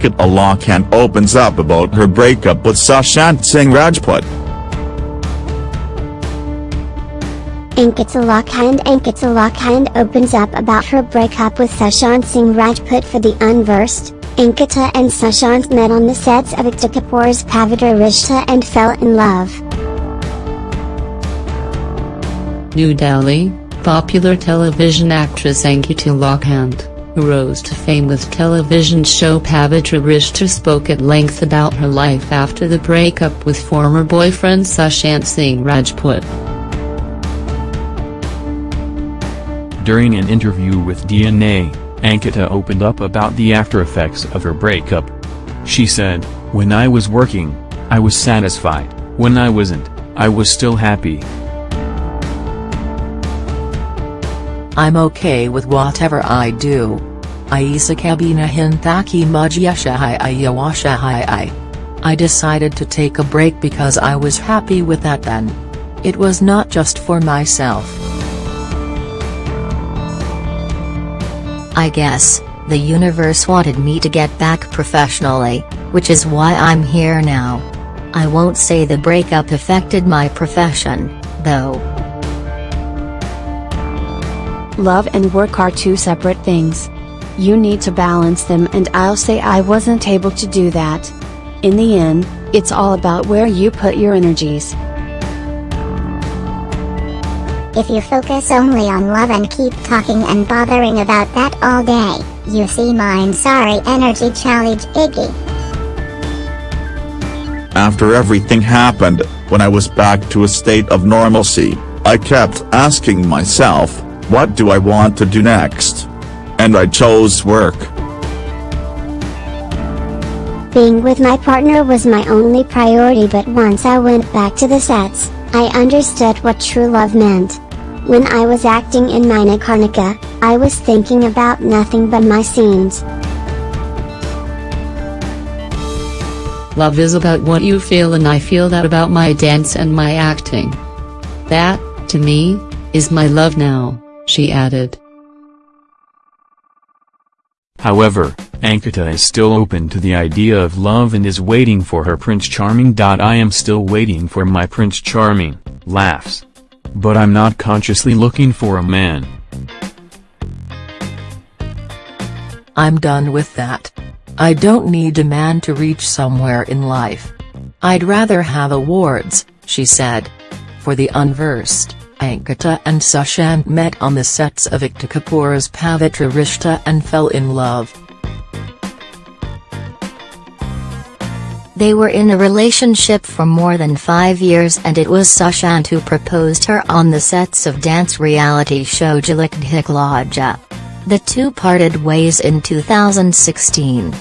Ankita Lokhande opens up about her breakup with Sushant Singh Rajput. Ankita Lokhande Ankita Lokhande opens up about her breakup with Sushant Singh Rajput for the unversed. Ankita and Sushant met on the sets of Ekta Kapoor's Pavitra Rishta and fell in love. New Delhi, popular television actress Ankita Lokhande, who rose to fame with television show Pavitra Rishta spoke at length about her life after the breakup with former boyfriend Sushant Singh Rajput. During an interview with DNA, Ankita opened up about the after-effects of her breakup. She said, When I was working, I was satisfied, when I wasn't, I was still happy. I'm okay with whatever I do. Aisa kabina hintaki mujyashahai I decided to take a break because I was happy with that then. It was not just for myself. I guess, the universe wanted me to get back professionally, which is why I'm here now. I won't say the breakup affected my profession, though. Love and work are two separate things. You need to balance them and I'll say I wasn't able to do that. In the end, it's all about where you put your energies. If you focus only on love and keep talking and bothering about that all day, you see mine sorry energy challenge Iggy. After everything happened, when I was back to a state of normalcy, I kept asking myself, what do I want to do next? And I chose work. Being with my partner was my only priority but once I went back to the sets, I understood what true love meant. When I was acting in Manikarnika, I was thinking about nothing but my scenes. Love is about what you feel and I feel that about my dance and my acting. That, to me, is my love now, she added. However, Ankita is still open to the idea of love and is waiting for her Prince Charming. I am still waiting for my Prince Charming, laughs. But I'm not consciously looking for a man. I'm done with that. I don't need a man to reach somewhere in life. I'd rather have awards, she said. For the unversed, Ankita and Sushant met on the sets of Ekta Kapoor's Pavitra Rishta and fell in love. They were in a relationship for more than five years and it was Sushant who proposed her on the sets of dance reality show Jhalak Dikhla Ja. The two parted ways in 2016.